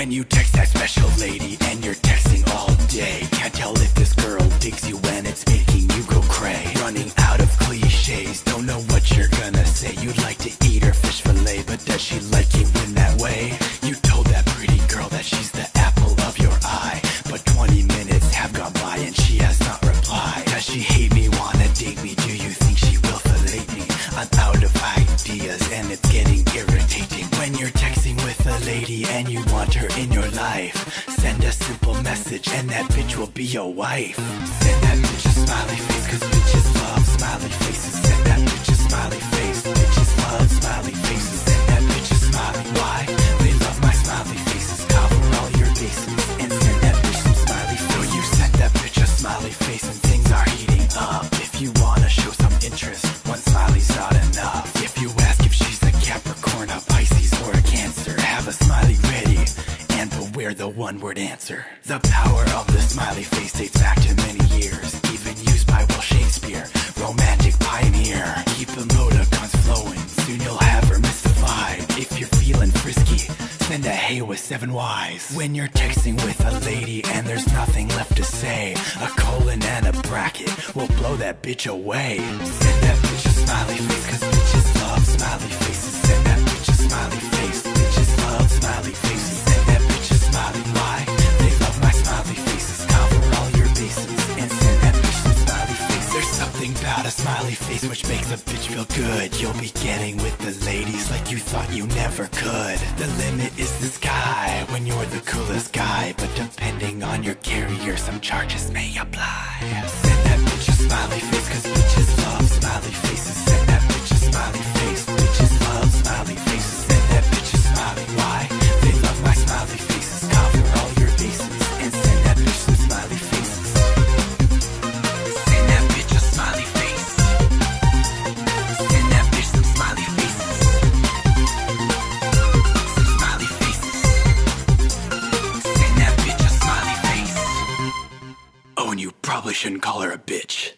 When you text that special lady and you're texting all day, can't tell if this girl digs you when it's making you go cray. Running out of cliches, don't know what you're gonna say. You'd like to eat her fish fillet, but does she like you in that way? You told that pretty girl that she's the apple of your eye, but 20 minutes have gone by and she has not replied. Does she hate me, wanna date me? Do you think she will fillet me? I'm out of ideas and it's getting irritating when you're texting lady and you want her in your life. Send a simple message and that bitch will be your wife. Send that bitch a smiley face, cause beware the one word answer. The power of the smiley face dates back to many years, even used by Will Shakespeare, romantic pioneer. Keep the emoticons flowing, soon you'll have her mystified. If you're feeling frisky, send a hey with seven Y's. When you're texting with a lady and there's nothing left to say, a colon and a bracket will blow that bitch away. Send that bitch a smiley face, cause bitches love smiley faces. Send that face which makes a bitch feel good. You'll be getting with the ladies like you thought you never could. The limit is the sky when you're the coolest guy, but depending on your carrier, some charges may apply. Send that bitch a smiley face, cause bitches love smiley faces. Send that And you probably shouldn't call her a bitch.